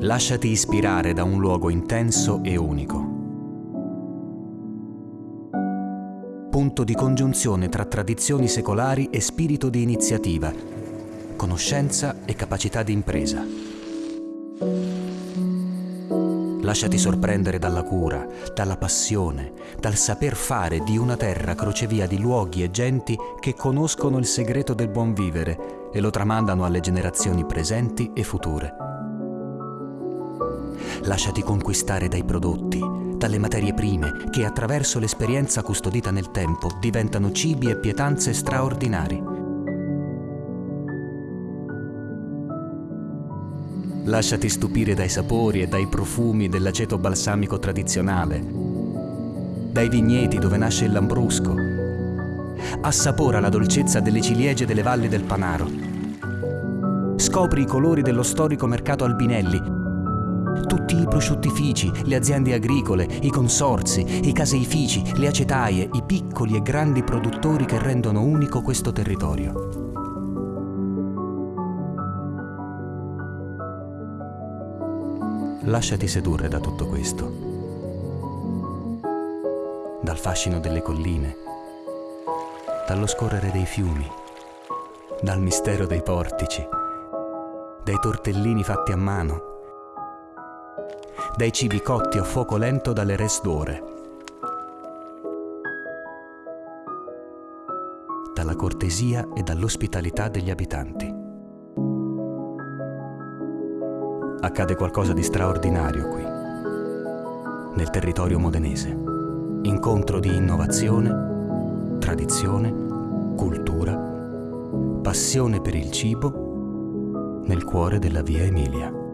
Lasciati ispirare da un luogo intenso e unico. Punto di congiunzione tra tradizioni secolari e spirito di iniziativa, conoscenza e capacità di impresa. Lasciati sorprendere dalla cura, dalla passione, dal saper fare di una terra crocevia di luoghi e genti che conoscono il segreto del buon vivere e lo tramandano alle generazioni presenti e future. Lasciati conquistare dai prodotti, dalle materie prime che attraverso l'esperienza custodita nel tempo diventano cibi e pietanze straordinari. Lasciati stupire dai sapori e dai profumi dell'aceto balsamico tradizionale, dai vigneti dove nasce il lambrusco. Assapora la dolcezza delle ciliegie delle valli del Panaro. Scopri i colori dello storico mercato Albinelli, tutti i prosciuttifici, le aziende agricole, i consorzi, i caseifici, le acetaie, i piccoli e grandi produttori che rendono unico questo territorio. Lasciati sedurre da tutto questo, dal fascino delle colline, dallo scorrere dei fiumi, dal mistero dei portici, dai tortellini fatti a mano, dai cibi cotti a fuoco lento dalle res d'ore, dalla cortesia e dall'ospitalità degli abitanti. Accade qualcosa di straordinario qui, nel territorio modenese. Incontro di innovazione, tradizione, cultura, passione per il cibo nel cuore della via Emilia.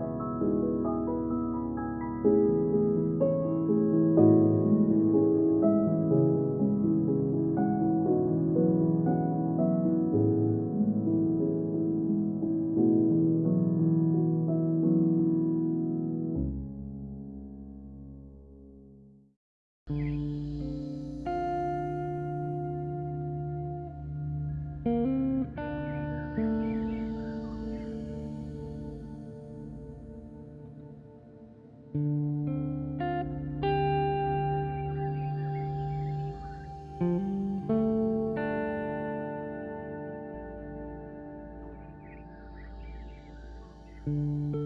Música